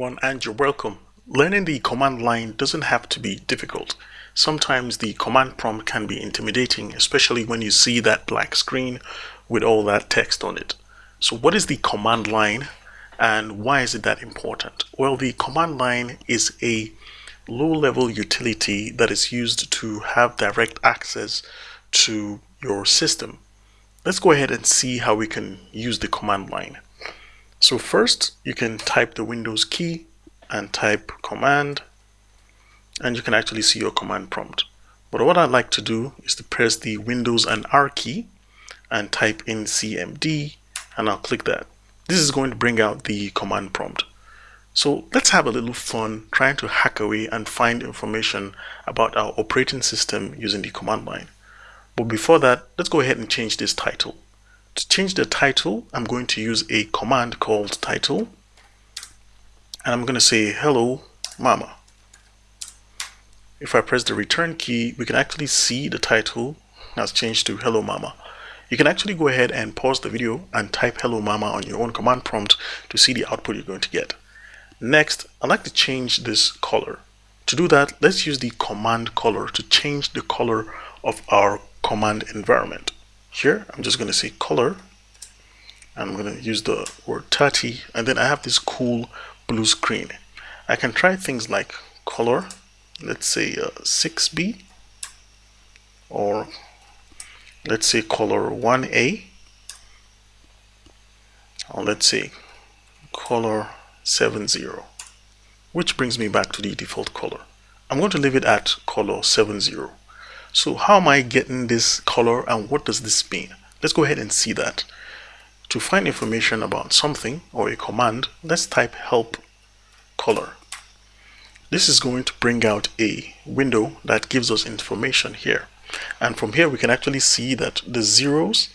One and you're welcome. Learning the command line doesn't have to be difficult. Sometimes the command prompt can be intimidating, especially when you see that black screen with all that text on it. So what is the command line and why is it that important? Well, the command line is a low-level utility that is used to have direct access to your system. Let's go ahead and see how we can use the command line. So first you can type the Windows key and type command and you can actually see your command prompt. But what I'd like to do is to press the Windows and R key and type in CMD and I'll click that. This is going to bring out the command prompt. So let's have a little fun trying to hack away and find information about our operating system using the command line. But before that, let's go ahead and change this title. To change the title, I'm going to use a command called title. And I'm going to say, hello, mama. If I press the return key, we can actually see the title has changed to hello mama. You can actually go ahead and pause the video and type hello mama on your own command prompt to see the output you're going to get. Next, I'd like to change this color. To do that, let's use the command color to change the color of our command environment. Here, I'm just going to say color. I'm going to use the word 30 and then I have this cool blue screen. I can try things like color, let's say uh, 6B or let's say color 1A or let's say color 70 which brings me back to the default color. I'm going to leave it at color 70 so how am I getting this color and what does this mean? Let's go ahead and see that. To find information about something or a command, let's type help color. This is going to bring out a window that gives us information here. And from here, we can actually see that the zeros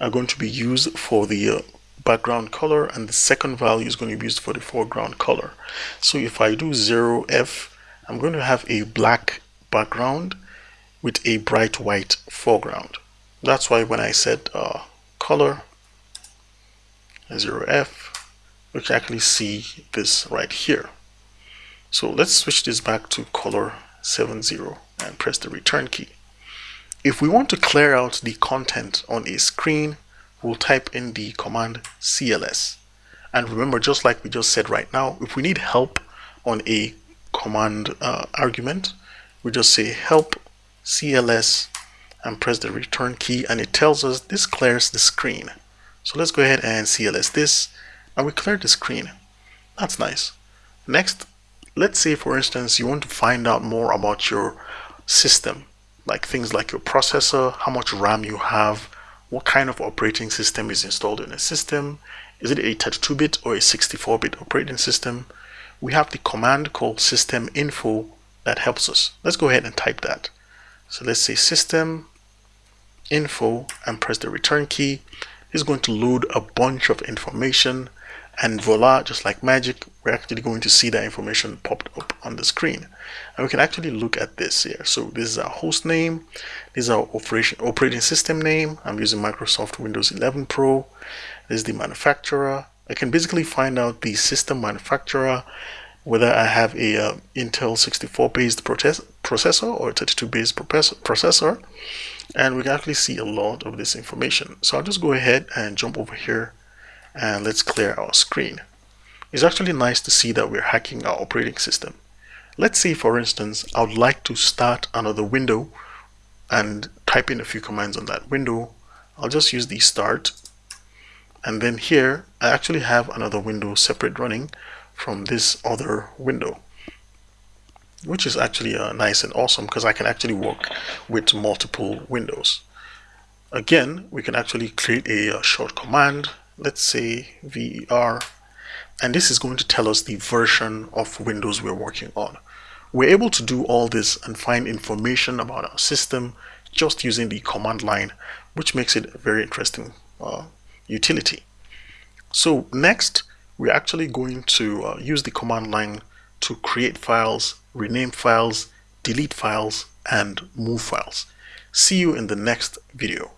are going to be used for the uh, background color and the second value is going to be used for the foreground color. So if I do 0F, I'm going to have a black background with a bright white foreground. That's why when I said uh, color 0f, we can actually see this right here. So let's switch this back to color 70 and press the return key. If we want to clear out the content on a screen, we'll type in the command cls. And remember, just like we just said right now, if we need help on a command uh, argument, we just say help CLS and press the return key and it tells us this clears the screen. So let's go ahead and CLS this and we clear the screen. That's nice. Next, let's say for instance you want to find out more about your system like things like your processor, how much RAM you have, what kind of operating system is installed in a system, is it a 32-bit or a 64-bit operating system? We have the command called system info that helps us. Let's go ahead and type that. So let's say system info and press the return key. It's going to load a bunch of information and voila, just like magic, we're actually going to see that information popped up on the screen. And we can actually look at this here. So this is our host name. This is our operation, operating system name. I'm using Microsoft Windows 11 Pro. This is the manufacturer. I can basically find out the system manufacturer whether I have a uh, Intel 64 based processor or 32 based processor and we can actually see a lot of this information. So I'll just go ahead and jump over here and let's clear our screen. It's actually nice to see that we're hacking our operating system. Let's say for instance I would like to start another window and type in a few commands on that window. I'll just use the start. And then here I actually have another window separate running from this other window which is actually uh, nice and awesome because I can actually work with multiple windows. Again we can actually create a, a uh, short command let's say ver and this is going to tell us the version of Windows we're working on. We're able to do all this and find information about our system just using the command line which makes it a very interesting uh, utility. So next we're actually going to uh, use the command line to create files, rename files, delete files, and move files. See you in the next video.